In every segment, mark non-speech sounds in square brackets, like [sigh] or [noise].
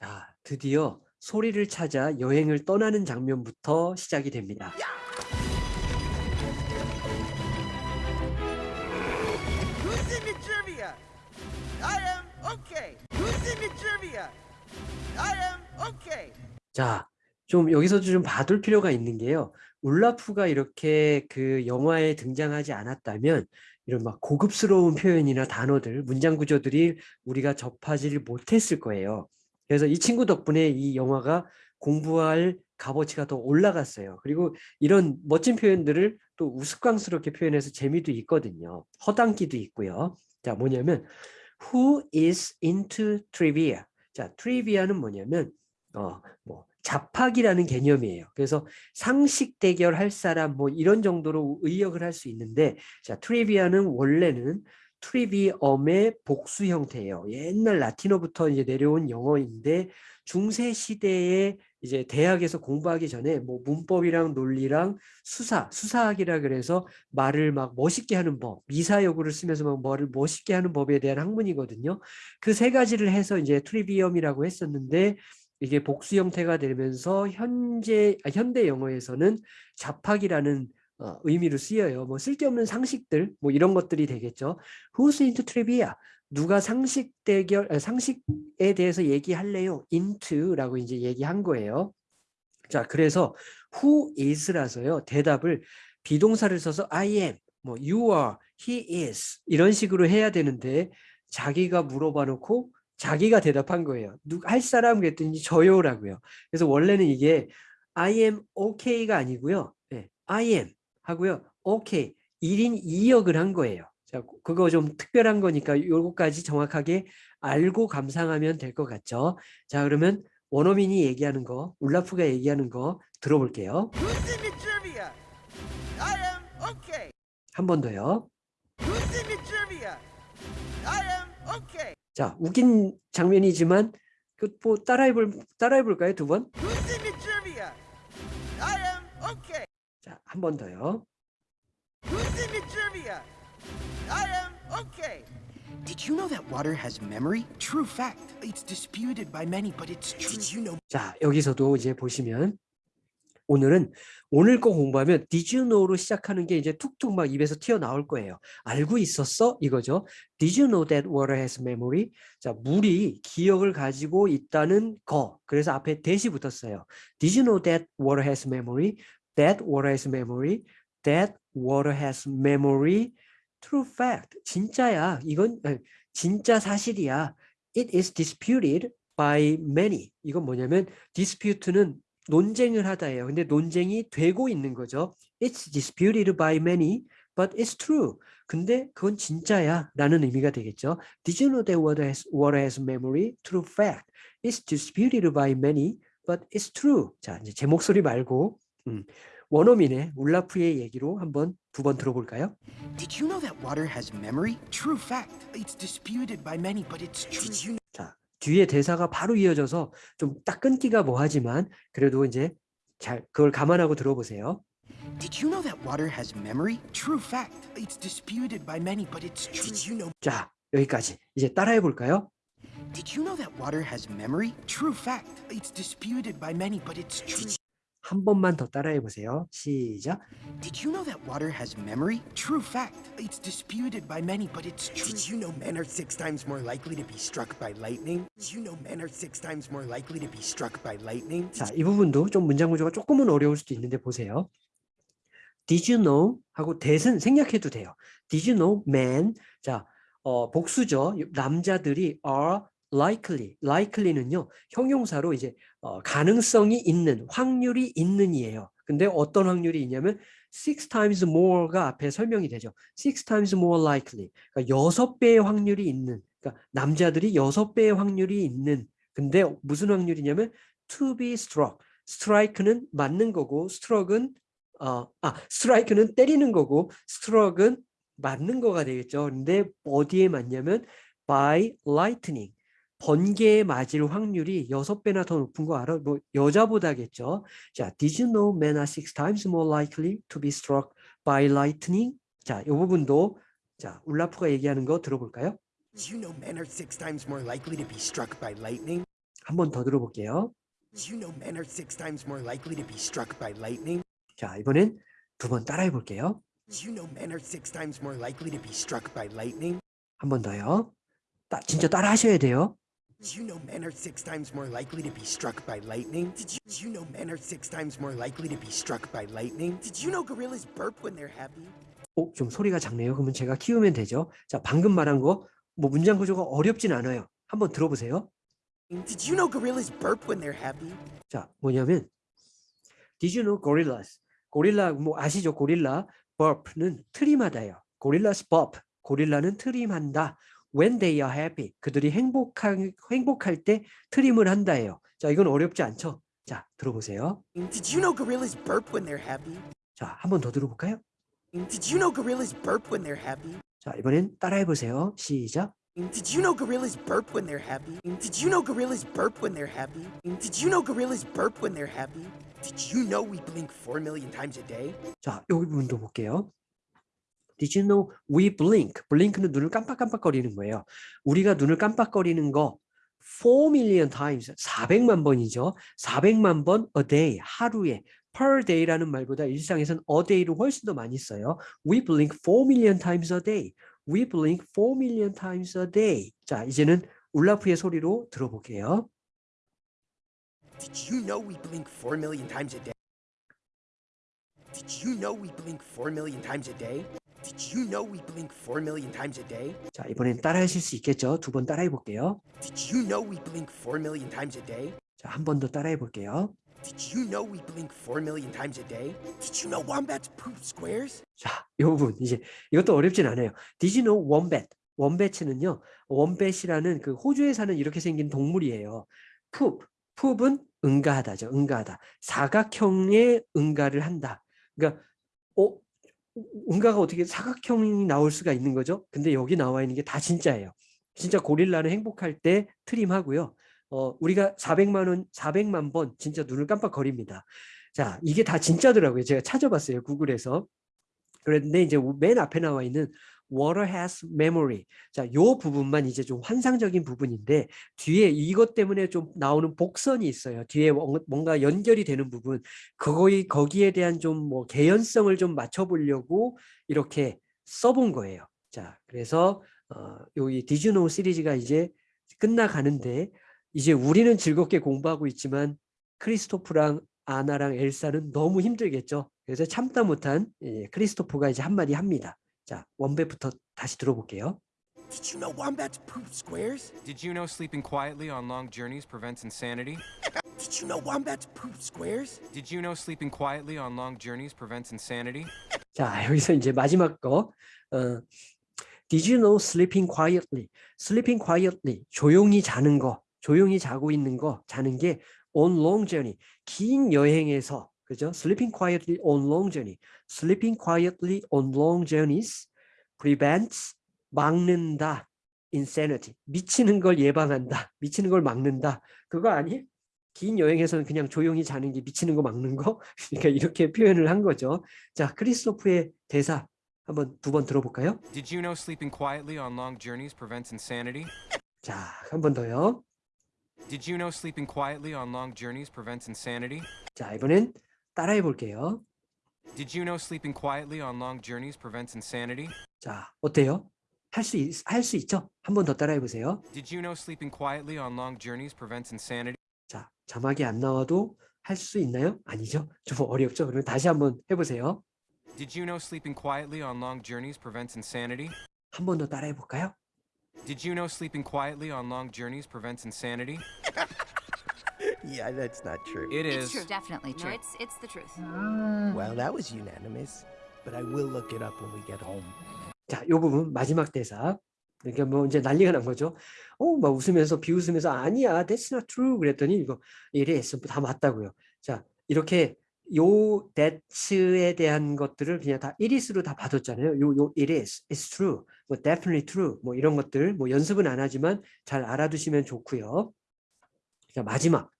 자, 드디어 소리를 찾아 여행을 떠나는 장면부터 시작이 됩니다. 자, 좀 여기서 좀 봐둘 필요가 있는 게요. 울라프가 이렇게 그 영화에 등장하지 않았다면 이런 막 고급스러운 표현이나 단어들, 문장 구조들이 우리가 접하지를 못했을 거예요. 그래서 이 친구 덕분에 이 영화가 공부할 값어치가 더 올라갔어요. 그리고 이런 멋진 표현들을 또 우스꽝스럽게 표현해서 재미도 있거든요. 허당기도 있고요. 자, 뭐냐면 Who is into trivia? 자, trivia는 뭐냐면 어, 뭐 잡학이라는 개념이에요. 그래서 상식 대결할 사람 뭐 이런 정도로 의역을 할 수 있는데 자, trivia는 원래는 trivium의 복수 형태예요. 옛날 라틴어부터 이제 내려온 영어인데 중세 시대에 이제 대학에서 공부하기 전에 뭐 문법이랑 논리랑 수사, 수사학이라 그래서 말을 막 멋있게 하는 법, 미사여구를 쓰면서 막 말을 멋있게 하는 법에 대한 학문이거든요. 그 세 가지를 해서 이제 trivium이라고 했었는데 이게 복수 형태가 되면서 현재 아, 현대 영어에서는 잡학이라는 어, 의미로 쓰여요. 뭐 쓸데없는 상식들 뭐 이런 것들이 되겠죠. Who's into trivia? 누가 상식 대결 아, 상식에 대해서 얘기할래요? into라고 이제 얘기한 거예요. 자, 그래서 who is라서요. 대답을 비동사를 써서 I am, 뭐 you are, he is 이런 식으로 해야 되는데 자기가 물어봐 놓고 자기가 대답한 거예요. 누, 할 사람 그랬더니 저요라고요. 그래서 원래는 이게 I am okay가 아니고요. 네, I am 하고요. okay 1인 2역을 한 거예요. 자, 그거 좀 특별한 거니까 요거까지 정확하게 알고 감상하면 될 것 같죠. 자, 그러면 원어민이 얘기하는 거, 울라프가 얘기하는 거 들어볼게요. Who's in the trivia? I am okay. 한번 더요. Who's in the trivia? I am okay. 자, 웃긴 장면이지만 그뭐 따라해 볼 따라해 볼까요? 두 번? Who's in the trivia? I am okay. 자, 한 번 더요. Who's in the trivia? I am okay. Did you know that water has memory? True fact. It's disputed by many, but it's true. Did you know? 자, 여기서도 이제 보시면 오늘은 오늘 거 공부하면 Did you know로 시작하는 게 이제 툭툭 막 입에서 튀어나올 거예요. 알고 있었어? 이거죠. Did you know that water has memory? 자, 물이 기억을 가지고 있다는 거. 그래서 앞에 that이 붙었어요. Did you know that water has memory? That water has memory. That water has memory. True fact. 진짜야. 이건 진짜 사실이야. It is disputed by many. 이건 뭐냐면 dispute는 논쟁을 하다예요. 근데 논쟁이 되고 있는 거죠. It's disputed by many, but it's true. 근데 그건 진짜야 라는 의미가 되겠죠. Did you know that water has, water has memory? True fact. It's disputed by many, but it's true. 자, 이제 제 목소리 말고 음, 원어민의 울라프의 얘기로 한번 두 번 들어볼까요? Did you know that water has memory? True fact. It's disputed by many, but it's true. You? 자, 뒤에 대사가 바로 이어져서 좀 딱 끊기가 뭐하지만 그래도 이제 잘 그걸 감안하고 들어보세요. Did you know that water has memory? True fact. It's disputed by many, but it's true. Did you know? 자, 여기까지. 이제 따라해 볼까요? Did you know that water has memory? True fact. It's disputed by many, but it's true. 한 번만 더 따라해 보세요. 시작. Did you know that water has memory? True fact. It's disputed by many, but it's true. Did you know men are six times more likely to be struck by lightning? Did you know men are six times more likely to be struck by lightning? 자, 이 부분도 좀 문장 구조가 조금은 어려울 수도 있는데 보세요. Did you know? 하고 that은 생략해도 돼요. Did you know men? 자, 어, 복수죠. 남자들이 are likely. likely는요. 형용사로 이제 어, 가능성이 있는, 확률이 있는이에요. 근데 어떤 확률이 있냐면 six times more가 앞에 설명이 되죠. six times more likely. 그러니까 여섯 배의 확률이 있는. 그러니까 남자들이 여섯 배의 확률이 있는. 근데 무슨 확률이냐면 to be struck. strike는 맞는 거고 struck은 어, 아, 스트라이크는 때리는 거고 스트럭은 맞는 거가 되겠죠. 근데 어디에 맞냐면 by lightning. 번개에 맞을 확률이 여섯 배나 더 높은 거 알아? 뭐 여자보다겠죠. 자, did you know men are six times more likely to be struck by lightning? 자, 이 부분도 자, 울라프가 얘기하는 거 들어볼까요? Did you know men are six times more likely to be struck by lightning? 한 번 더 들어볼게요. Did you know men are six times more likely to be struck by lightning? 자, 이번엔 두 번 따라해 볼게요. Did you know men are six times more likely to be struck by lightning? 한 번 더요. 따, 진짜 따라 하셔야 돼요. Did you know men are six times more likely to be struck by lightning? Did you, did you know men are six times more likely to be struck by lightning? Did you know gorillas burp when they're happy? 오, 좀 소리가 작네요. 그러면 제가 키우면 되죠. 자, 방금 말한 거 뭐 문장 구조가 어렵진 않아요. 한번 들어보세요. Did you know gorillas burp when they're happy? 자, 뭐냐면 Did you know gorillas? 고릴라 뭐 아시죠? 고릴라 burp는 트림하다요. gorillas burp. 고릴라는 트림한다. When they are happy. 그들이 행복한 행복할 때 트림을 한다예요. 자, 이건 어렵지 않죠? 자, 들어보세요. Did you know gorillas burp when they're happy? 자, 한 번 더 들어볼까요? Did you know gorillas burp when they're happy? 자, 이번엔 따라해 보세요. 시작. Did you know gorillas burp when they're happy? Did you know gorillas burp when they're happy? Did you know gorillas burp when they're happy? Did you know we blink 4 million times a day? 자, 여기 부분도 볼게요. Did you know we blink? blink는 눈을 깜빡깜빡거리는 거예요. 우리가 눈을 깜빡거리는 거 4 million times, 400만 번이죠. 400만 번 a day, 하루에 per day라는 말보다 일상에서는 a day로 훨씬 더 많이 써요. We blink 4 million times a day. We blink 4 million times a day. 자, 이제는 울라프의 소리로 들어볼게요. Did you know we blink 4 million times a day? Did you know we blink 4 million times a day? Did you know we blink 4 million times a day? 자, 이번엔 따라 하실 수 있겠죠? 두 번 따라해 볼게요. Did you know we blink 4 million times a day? 자, 한 번 더 따라해 볼게요. Did you know we blink 4 million times a day? Did you know wombats poop squares? 자, 이 부분 이제 이것도 어렵진 않아요. Did you know wombat? wombat는요. wombat이라는 그 호주에 사는 이렇게 생긴 동물이에요. poop, poop은 응가하다죠. 응가하다. 사각형의 응가를 한다. 그러니까 어 응가가 어떻게 사각형이 나올 수가 있는 거죠? 근데 여기 나와 있는 게 다 진짜예요. 진짜 고릴라는 행복할 때 트림하고요. 어, 우리가 400만 원, 400만 번 진짜 눈을 깜빡거립니다. 자, 이게 다 진짜더라고요. 제가 찾아봤어요. 구글에서. 그런데 이제 맨 앞에 나와 있는 water has memory. 자, 요 부분만 이제 좀 환상적인 부분인데 뒤에 이것 때문에 좀 나오는 복선이 있어요. 뒤에 뭔가- 뭔가 연결이 되는 부분. 거기 거기에 대한 좀 뭐 개연성을 좀 맞춰 보려고 이렇게 써본 거예요. 자, 그래서 어, 여기 디즈노 시리즈가 이제 끝나가는데 이제 우리는 즐겁게 공부하고 있지만 크리스토프랑 아나랑 엘사는 너무 힘들겠죠. 그래서 참다 못한 예, 크리스토프가 이제 한마디 합니다. 자, 원배부터 다시 들어볼게요. Did you know wombats poop squares? Did you know sleeping quietly on long journeys prevents insanity? Did you know wombats poop squares? Did you know sleeping quietly on long journeys prevents insanity? 자, 여기서 이제 마지막 거. 어, Did you know sleeping quietly? Sleeping quietly. 조용히 자는 거. 조용히 자고 있는 거. 자는 게 on long journey. 긴 여행에서 그죠? Sleeping quietly on long journey. Sleeping quietly on long journeys prevents 막는다. insanity. 미치는 걸 예방한다. 미치는 걸 막는다. 그거 아니? 긴 여행에서는 그냥 조용히 자는 게 미치는 거 막는 거? 그러니까 이렇게 표현을 한 거죠. 자, 크리스토프의 대사 한번 두 번 들어볼까요? Did you know sleeping quietly on long journeys prevents insanity? 자, 한 번 더요. Did you know sleeping quietly on long journeys prevents insanity? 자, 이번엔 따라해 볼게요. Did you know sleeping quietly on long journeys prevents insanity? 자, 어때요? 할수할수 있죠? 한 번 더 따라해 보세요. Did you know sleeping quietly on long journeys prevents insanity? 자, 자막이 안 나와도 할 수 있나요? 아니죠? 좀 어렵죠? 그러면 다시 한번 해 보세요. Did you know sleeping quietly on long journeys prevents insanity? 한 번 더 따라해 볼까요? Did you know sleeping quietly on long journeys prevents insanity? Yeah, that's not true. It It's is. true, definitely No, true. it's it's the truth. Well, that was unanimous. But I will look it up when we get home. 자, 요 부분 마지막 대사. 그러니까 뭐 이제 난리가 난 거죠. 어, 막 웃으면서 비웃으면서 아니야, that's not true. 그랬더니 이거 it is 다 맞다고요. 자, 이렇게 요 that에 대한 것들을 그냥 다 it is로 다 받았잖아요. 요, 요 it is, it's true, 뭐 definitely true, 뭐 이런 것들 뭐 연습은 안 하지만 잘 알아두시면 좋고요. 자, 마지막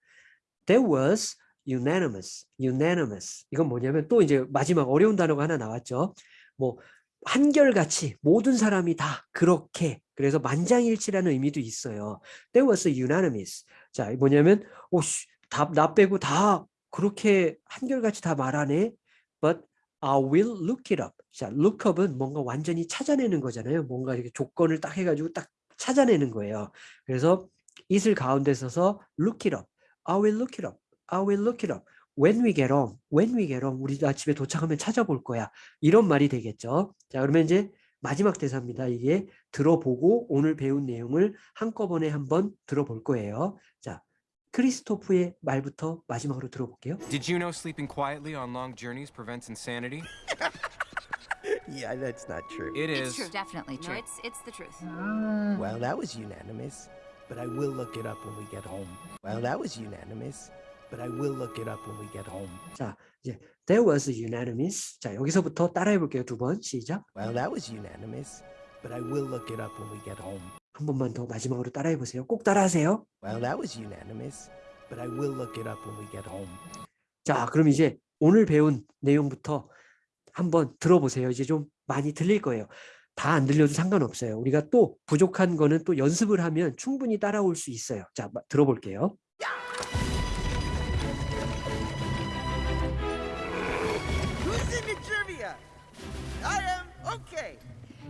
there was unanimous, unanimous. 이건 뭐냐면 또 이제 마지막 어려운 단어가 하나 나왔죠. 뭐 한결같이 모든 사람이 다 그렇게 그래서 만장일치라는 의미도 있어요. That was unanimous. 자, 뭐냐면 오, 씨, 다, 나 빼고 다 그렇게 한결같이 다 말하네. But I will look it up. 자, look up은 뭔가 완전히 찾아내는 거잖아요. 뭔가 이렇게 조건을 딱 해가지고 딱 찾아내는 거예요. 그래서 it을 가운데 써서 look it up. I will look it up. I will look it up. When we get home. When we get home. 우리 나 집에 도착하면 찾아볼 거야. 이런 말이 되겠죠. 자, 그러면 이제 마지막 대사입니다. 이게 들어보고 오늘 배운 내용을 한꺼번에 한번 들어볼 거예요. 자, 크리스토프의 말부터 마지막으로 들어볼게요. Did you know sleeping quietly on long journeys prevents insanity? Yeah, that's not true. It It's is. true, definitely true. No, it's it's the truth. Well, that was unanimous, but I will look it up when we get home. Well, that was unanimous, but I will look it up when we get home. 자, 이제 there was unanimous. 자, 여기서부터 따라해 볼게요. 두 번 시작. Well, that was unanimous, but I will look it up when we get home. 한 번만 더 마지막으로 따라해 보세요. 꼭 따라하세요. Well, that was unanimous, but I will look it up when we get home. 자, 그럼 이제 오늘 배운 내용부터 한번 들어보세요. 이제 좀 많이 들릴 거예요. 다 안 들려도 상관없어요. 우리가 또 부족한 거는 또 연습을 하면 충분히 따라올 수 있어요. 자, 마- 들어볼게요. Okay.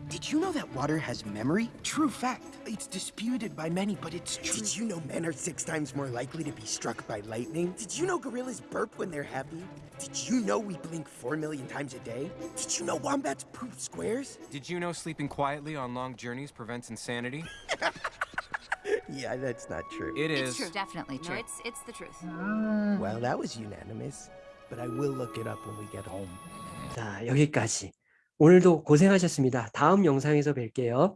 Did you know that water has memory? True fact. It's disputed by many, but it's true. Did you know men are six times more likely to be struck by lightning? Did you know gorillas burp when they're happy? Did you know we blink four million times a day? Did you know wombats poop squares? Did you know sleeping quietly on long journeys prevents insanity? [laughs] Yeah, that's not true. It It's is. true, definitely No, true. it's it's the truth. Well, that was unanimous, but I will look it up when we get home. 자, 여기까지. 오늘도 고생하셨습니다. 다음 영상에서 뵐게요.